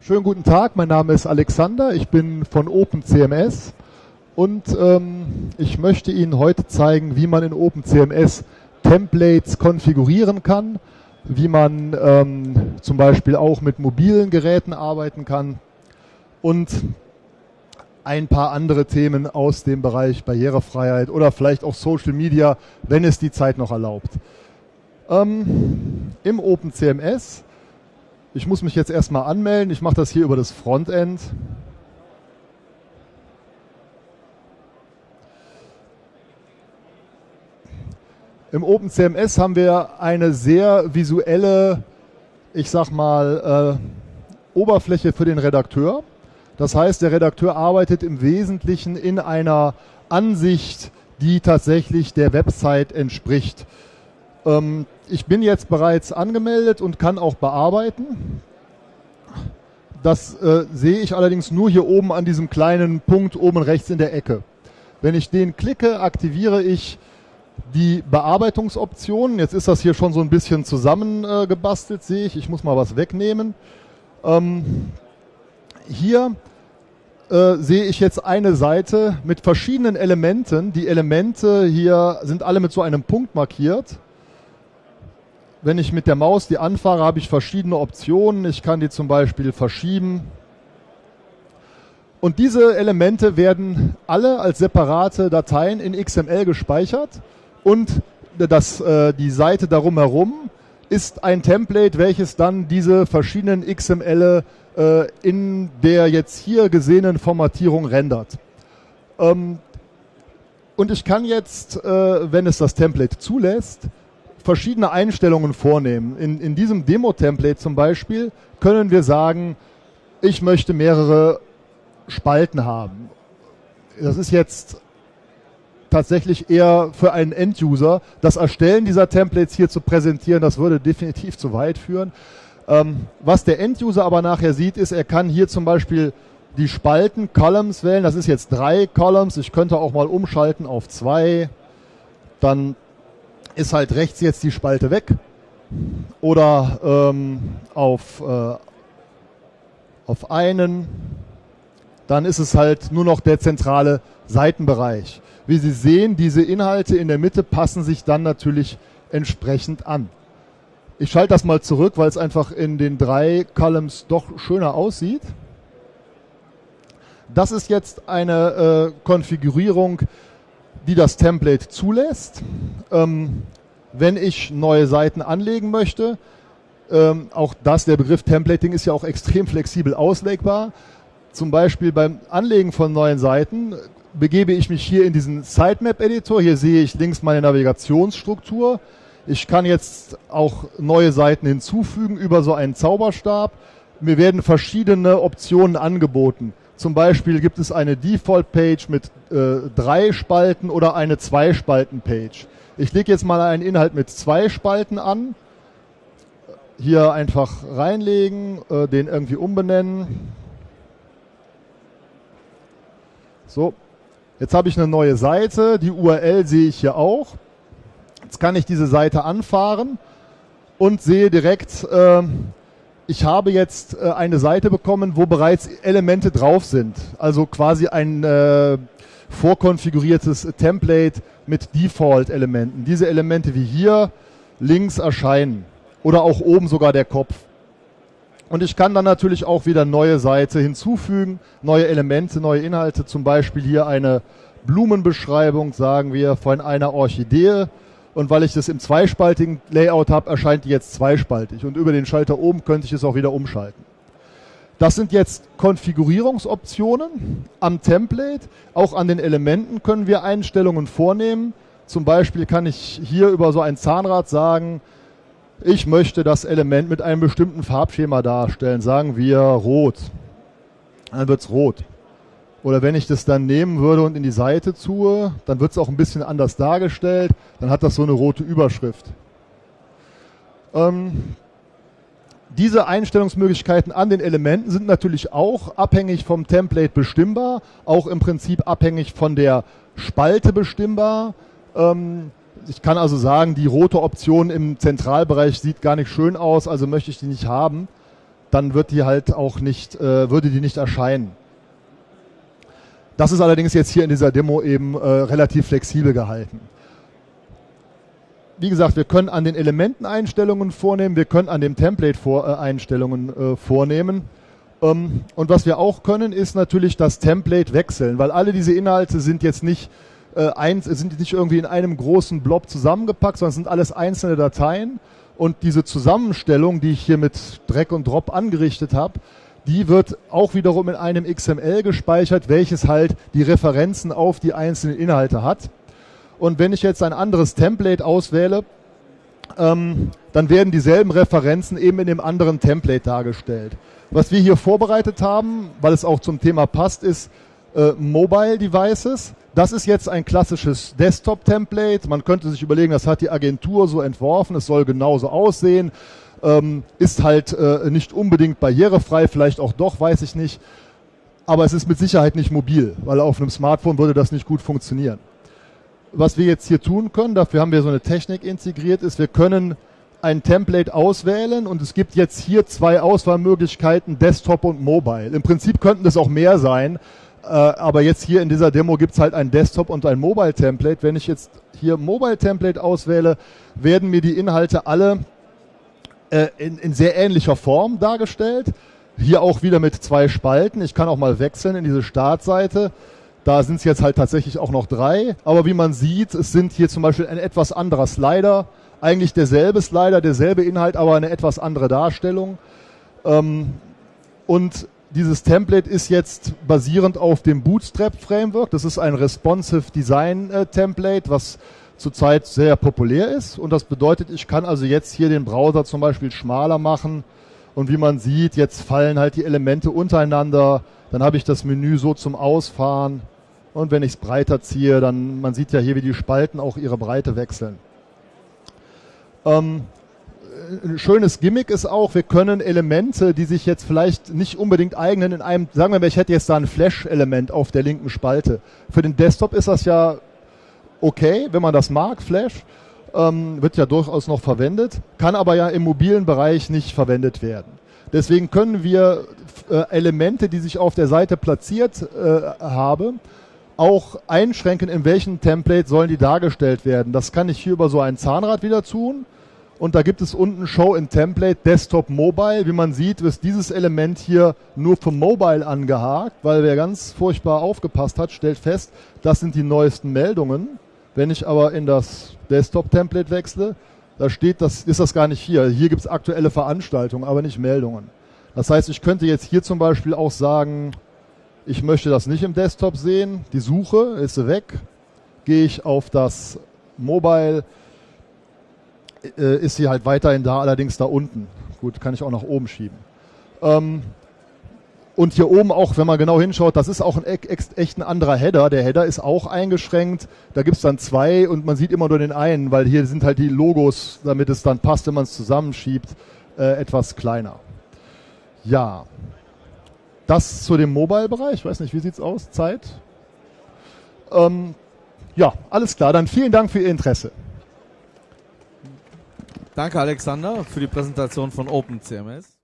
Schönen guten Tag, mein Name ist Alexander, ich bin von OpenCMS und ähm, ich möchte Ihnen heute zeigen, wie man in OpenCMS Templates konfigurieren kann, wie man ähm, zum Beispiel auch mit mobilen Geräten arbeiten kann und ein paar andere Themen aus dem Bereich Barrierefreiheit oder vielleicht auch Social Media, wenn es die Zeit noch erlaubt. Ähm, Im OpenCMS ich muss mich jetzt erstmal anmelden. Ich mache das hier über das Frontend. Im OpenCMS haben wir eine sehr visuelle, ich sag mal, äh, Oberfläche für den Redakteur. Das heißt, der Redakteur arbeitet im Wesentlichen in einer Ansicht, die tatsächlich der Website entspricht. Ähm, ich bin jetzt bereits angemeldet und kann auch bearbeiten. Das äh, sehe ich allerdings nur hier oben an diesem kleinen Punkt oben rechts in der Ecke. Wenn ich den klicke, aktiviere ich die Bearbeitungsoptionen. Jetzt ist das hier schon so ein bisschen zusammengebastelt, äh, sehe ich. Ich muss mal was wegnehmen. Ähm, hier äh, sehe ich jetzt eine Seite mit verschiedenen Elementen. Die Elemente hier sind alle mit so einem Punkt markiert wenn ich mit der Maus die anfahre, habe ich verschiedene Optionen. Ich kann die zum Beispiel verschieben. Und diese Elemente werden alle als separate Dateien in XML gespeichert und das, äh, die Seite darum herum ist ein Template, welches dann diese verschiedenen XML äh, in der jetzt hier gesehenen Formatierung rendert. Ähm, und ich kann jetzt, äh, wenn es das Template zulässt, verschiedene Einstellungen vornehmen. In, in diesem Demo-Template zum Beispiel können wir sagen, ich möchte mehrere Spalten haben. Das ist jetzt tatsächlich eher für einen End-User. Das Erstellen dieser Templates hier zu präsentieren, das würde definitiv zu weit führen. Ähm, was der End-User aber nachher sieht, ist, er kann hier zum Beispiel die Spalten, Columns wählen. Das ist jetzt drei Columns. Ich könnte auch mal umschalten auf zwei. Dann ist halt rechts jetzt die Spalte weg oder ähm, auf, äh, auf einen, dann ist es halt nur noch der zentrale Seitenbereich. Wie Sie sehen, diese Inhalte in der Mitte passen sich dann natürlich entsprechend an. Ich schalte das mal zurück, weil es einfach in den drei Columns doch schöner aussieht. Das ist jetzt eine äh, Konfigurierung die das Template zulässt. Ähm, wenn ich neue Seiten anlegen möchte, ähm, auch das, der Begriff Templating ist ja auch extrem flexibel auslegbar. Zum Beispiel beim Anlegen von neuen Seiten begebe ich mich hier in diesen Sitemap-Editor. Hier sehe ich links meine Navigationsstruktur. Ich kann jetzt auch neue Seiten hinzufügen über so einen Zauberstab. Mir werden verschiedene Optionen angeboten. Zum Beispiel gibt es eine Default-Page mit äh, drei Spalten oder eine Zwei-Spalten-Page. Ich lege jetzt mal einen Inhalt mit zwei Spalten an. Hier einfach reinlegen, äh, den irgendwie umbenennen. So, jetzt habe ich eine neue Seite. Die URL sehe ich hier auch. Jetzt kann ich diese Seite anfahren und sehe direkt, äh, ich habe jetzt äh, eine Seite bekommen, wo bereits Elemente drauf sind. Also quasi ein äh, vorkonfiguriertes Template mit Default-Elementen. Diese Elemente wie hier links erscheinen oder auch oben sogar der Kopf. Und ich kann dann natürlich auch wieder neue Seite hinzufügen, neue Elemente, neue Inhalte, zum Beispiel hier eine Blumenbeschreibung, sagen wir, von einer Orchidee und weil ich das im zweispaltigen Layout habe, erscheint die jetzt zweispaltig. Und über den Schalter oben könnte ich es auch wieder umschalten. Das sind jetzt Konfigurierungsoptionen am Template. Auch an den Elementen können wir Einstellungen vornehmen. Zum Beispiel kann ich hier über so ein Zahnrad sagen, ich möchte das Element mit einem bestimmten Farbschema darstellen. Sagen wir rot. Dann wird es rot. Oder wenn ich das dann nehmen würde und in die Seite tue, dann wird es auch ein bisschen anders dargestellt. Dann hat das so eine rote Überschrift. Ähm, diese Einstellungsmöglichkeiten an den Elementen sind natürlich auch abhängig vom Template bestimmbar, auch im Prinzip abhängig von der Spalte bestimmbar. Ähm, ich kann also sagen, die rote Option im Zentralbereich sieht gar nicht schön aus, also möchte ich die nicht haben. dann wird die halt auch nicht, äh, würde die nicht erscheinen. Das ist allerdings jetzt hier in dieser Demo eben äh, relativ flexibel gehalten. Wie gesagt, wir können an den Elementen Einstellungen vornehmen, wir können an dem Template vor, äh, Einstellungen äh, vornehmen. Ähm, und was wir auch können, ist natürlich das Template wechseln, weil alle diese Inhalte sind jetzt nicht äh, eins, sind nicht irgendwie in einem großen Blob zusammengepackt, sondern sind alles einzelne Dateien. Und diese Zusammenstellung, die ich hier mit Drag und Drop angerichtet habe, die wird auch wiederum in einem XML gespeichert, welches halt die Referenzen auf die einzelnen Inhalte hat. Und wenn ich jetzt ein anderes Template auswähle, ähm, dann werden dieselben Referenzen eben in dem anderen Template dargestellt. Was wir hier vorbereitet haben, weil es auch zum Thema passt, ist äh, Mobile Devices. Das ist jetzt ein klassisches Desktop-Template. Man könnte sich überlegen, das hat die Agentur so entworfen, es soll genauso aussehen ähm, ist halt äh, nicht unbedingt barrierefrei, vielleicht auch doch, weiß ich nicht. Aber es ist mit Sicherheit nicht mobil, weil auf einem Smartphone würde das nicht gut funktionieren. Was wir jetzt hier tun können, dafür haben wir so eine Technik integriert, ist, wir können ein Template auswählen und es gibt jetzt hier zwei Auswahlmöglichkeiten, Desktop und Mobile. Im Prinzip könnten das auch mehr sein, äh, aber jetzt hier in dieser Demo gibt es halt ein Desktop und ein Mobile Template. Wenn ich jetzt hier Mobile Template auswähle, werden mir die Inhalte alle äh, in, in sehr ähnlicher Form dargestellt. Hier auch wieder mit zwei Spalten. Ich kann auch mal wechseln in diese Startseite. Da sind es jetzt halt tatsächlich auch noch drei. Aber wie man sieht, es sind hier zum Beispiel ein etwas anderer Slider. Eigentlich derselbe Slider, derselbe Inhalt, aber eine etwas andere Darstellung. Ähm, und dieses Template ist jetzt basierend auf dem Bootstrap Framework. Das ist ein responsive Design äh, Template, was zurzeit sehr populär ist. Und das bedeutet, ich kann also jetzt hier den Browser zum Beispiel schmaler machen. Und wie man sieht, jetzt fallen halt die Elemente untereinander. Dann habe ich das Menü so zum Ausfahren. Und wenn ich es breiter ziehe, dann, man sieht ja hier, wie die Spalten auch ihre Breite wechseln. Ähm, ein schönes Gimmick ist auch, wir können Elemente, die sich jetzt vielleicht nicht unbedingt eignen, in einem, sagen wir mal, ich hätte jetzt da ein Flash-Element auf der linken Spalte. Für den Desktop ist das ja okay, wenn man das mag, Flash, ähm, wird ja durchaus noch verwendet, kann aber ja im mobilen Bereich nicht verwendet werden. Deswegen können wir äh, Elemente, die sich auf der Seite platziert äh, haben, auch einschränken, in welchem Template sollen die dargestellt werden. Das kann ich hier über so ein Zahnrad wieder tun. Und da gibt es unten Show in Template Desktop Mobile. Wie man sieht, ist dieses Element hier nur für Mobile angehakt, weil wer ganz furchtbar aufgepasst hat, stellt fest, das sind die neuesten Meldungen. Wenn ich aber in das Desktop-Template wechsle, da steht, das ist das gar nicht hier. Hier gibt es aktuelle Veranstaltungen, aber nicht Meldungen. Das heißt, ich könnte jetzt hier zum Beispiel auch sagen, ich möchte das nicht im Desktop sehen. Die Suche ist weg. Gehe ich auf das Mobile, äh, ist sie halt weiterhin da, allerdings da unten. Gut, kann ich auch nach oben schieben. Ähm, und hier oben auch, wenn man genau hinschaut, das ist auch ein echt ein anderer Header. Der Header ist auch eingeschränkt. Da gibt's dann zwei und man sieht immer nur den einen, weil hier sind halt die Logos, damit es dann passt, wenn man es zusammenschiebt, äh, etwas kleiner. Ja, das zu dem Mobile-Bereich. Ich weiß nicht, wie sieht's aus? Zeit? Ähm, ja, alles klar. Dann vielen Dank für Ihr Interesse. Danke, Alexander, für die Präsentation von OpenCMS.